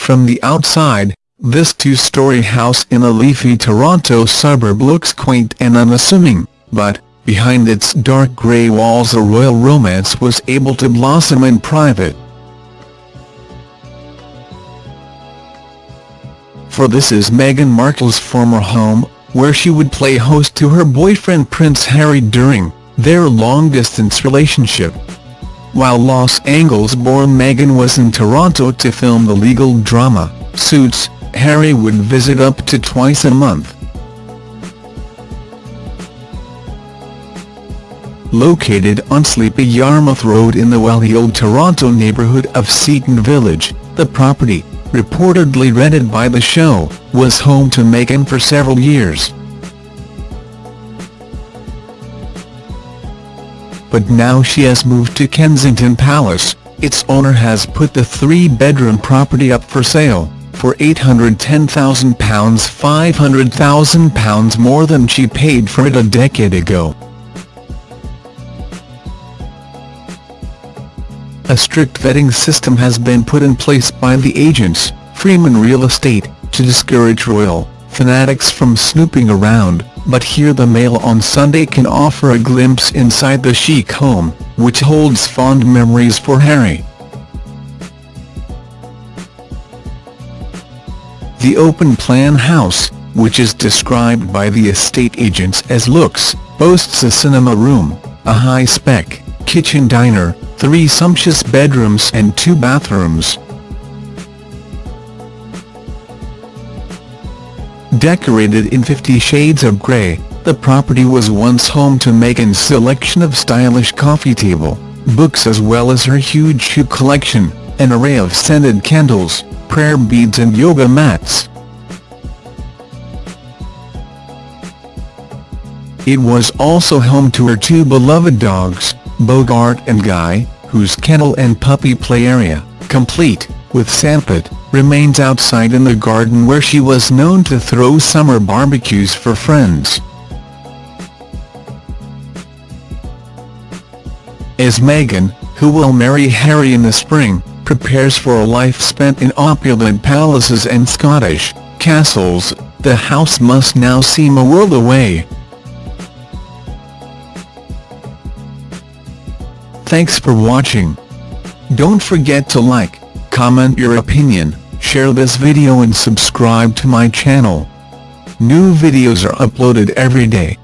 From the outside, this two-story house in a leafy Toronto suburb looks quaint and unassuming, but, behind its dark grey walls a royal romance was able to blossom in private. For this is Meghan Markle's former home, where she would play host to her boyfriend Prince Harry during their long-distance relationship. While Los Angeles-born Meghan was in Toronto to film the legal drama, Suits, Harry would visit up to twice a month. Located on Sleepy Yarmouth Road in the wealthy old Toronto neighbourhood of Seaton Village, the property, reportedly rented by the show, was home to Meghan for several years. But now she has moved to Kensington Palace, its owner has put the three-bedroom property up for sale, for £810,000 £500,000 more than she paid for it a decade ago. A strict vetting system has been put in place by the agents, Freeman Real Estate, to discourage royal fanatics from snooping around, but here the Mail on Sunday can offer a glimpse inside the chic home, which holds fond memories for Harry. The open-plan house, which is described by the estate agents as looks, boasts a cinema room, a high-spec kitchen diner, three sumptuous bedrooms and two bathrooms. Decorated in Fifty Shades of Grey, the property was once home to Meghan's selection of stylish coffee table, books as well as her huge shoe collection, an array of scented candles, prayer beads and yoga mats. It was also home to her two beloved dogs, Bogart and Guy, whose kennel and puppy play area, complete with sandpit, remains outside in the garden where she was known to throw summer barbecues for friends. As Meghan, who will marry Harry in the spring, prepares for a life spent in opulent palaces and Scottish castles, the house must now seem a world away. Thanks for watching. Don't forget to like, comment your opinion, share this video and subscribe to my channel. New videos are uploaded every day.